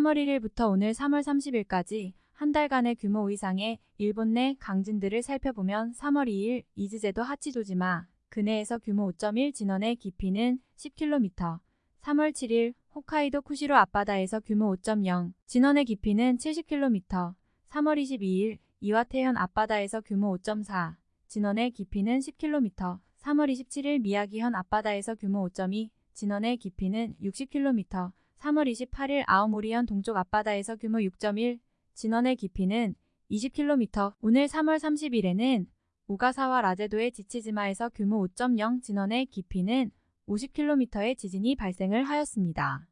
3월 1일부터 오늘 3월 30일까지 한 달간의 규모 이상의 일본 내 강진들을 살펴보면 3월 2일 이즈제도 하치조지마 근해에서 규모 5.1 진원의 깊이는 10km 3월 7일 홋카이도 쿠시로 앞바다에서 규모 5.0 진원의 깊이는 70km 3월 22일 이와테현 앞바다에서 규모 5.4 진원의 깊이는 10km 3월 27일 미야기현 앞바다에서 규모 5.2 진원의 깊이는 60km 3월 28일 아오모리현 동쪽 앞바다에서 규모 6.1 진원의 깊이는 20km 오늘 3월 30일에는 오가사와 라제도의 지치지마에서 규모 5.0 진원의 깊이는 50km의 지진이 발생을 하였습니다.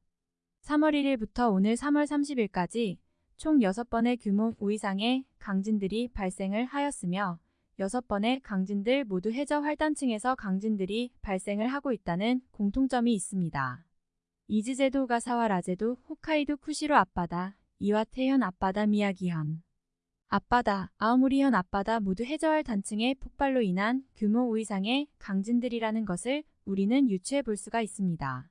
3월 1일부터 오늘 3월 30일까지 총 6번의 규모 5 이상의 강진들이 발생을 하였으며 6번의 강진들 모두 해저 활단층에서 강진들이 발생을 하고 있다는 공통점이 있습니다. 이즈제도 오가사와라 제도 홋카이도 쿠시로 앞바다 이와테현 앞바다 미야기현 앞바다, 아오모리현 앞바다 모두 해저 활단층의 폭발로 인한 규모 5 이상의 강진들이라는 것을 우리는 유추해 볼 수가 있습니다.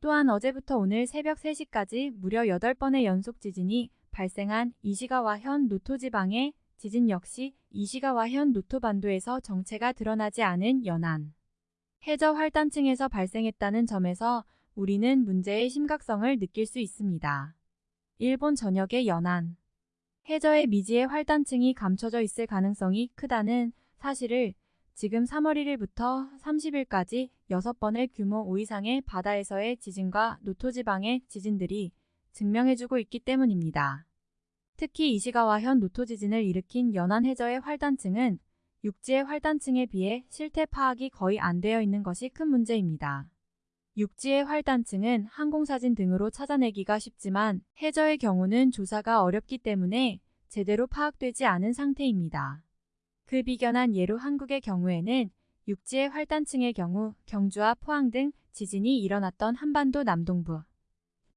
또한 어제부터 오늘 새벽 3시까지 무려 8번의 연속 지진이 발생한 이시가와현 노토 지방의 지진 역시 이시가와현 노토 반도에서 정체가 드러나지 않은 연안. 해저 활단층에서 발생했다는 점에서 우리는 문제의 심각성을 느낄 수 있습니다. 일본 전역의 연안. 해저의 미지의 활단층이 감춰져 있을 가능성이 크다는 사실을 지금 3월 1일부터 30일까지 6번의 규모 5 이상의 바다에서의 지진과 노토지방의 지진들이 증명해주고 있기 때문입니다. 특히 이시가와현 노토지진을 일으킨 연안 해저의 활단층은 육지의 활단층에 비해 실태 파악이 거의 안 되어 있는 것이 큰 문제입니다. 육지의 활단층은 항공사진 등으로 찾아내기가 쉽지만 해저의 경우는 조사가 어렵기 때문에 제대로 파악되지 않은 상태입니다. 그 비견한 예로 한국의 경우에는 육지의 활단층의 경우 경주와 포항 등 지진이 일어났던 한반도 남동부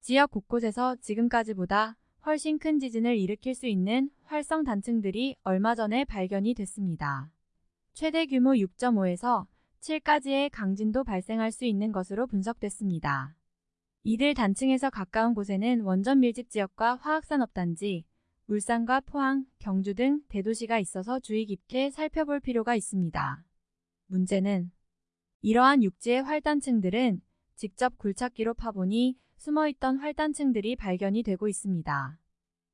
지역 곳곳에서 지금까지보다 훨씬 큰 지진을 일으킬 수 있는 활성 단층들이 얼마 전에 발견이 됐습니다. 최대 규모 6.5에서 7까지의 강진도 발생할 수 있는 것으로 분석됐습니다. 이들 단층에서 가까운 곳에는 원전 밀집 지역과 화학산업단지, 울산과 포항, 경주 등 대도시가 있어서 주의 깊게 살펴볼 필요가 있습니다. 문제는 이러한 육지의 활단층들은 직접 굴착기로 파보니 숨어있던 활단층들이 발견이 되고 있습니다.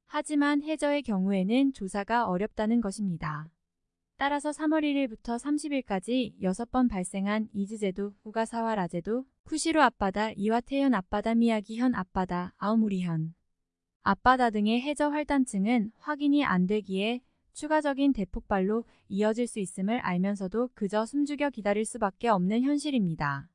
하지만 해저의 경우에는 조사가 어렵다는 것입니다. 따라서 3월 1일부터 30일까지 6번 발생한 이즈제도, 우가사와 라제도, 쿠시로 앞바다, 이와테현 앞바다, 미야기현 앞바다, 아오무리현 앞바다 등의 해저 활단층은 확인이 안 되기에 추가적인 대폭발로 이어질 수 있음을 알면서도 그저 숨죽여 기다릴 수밖에 없는 현실입니다.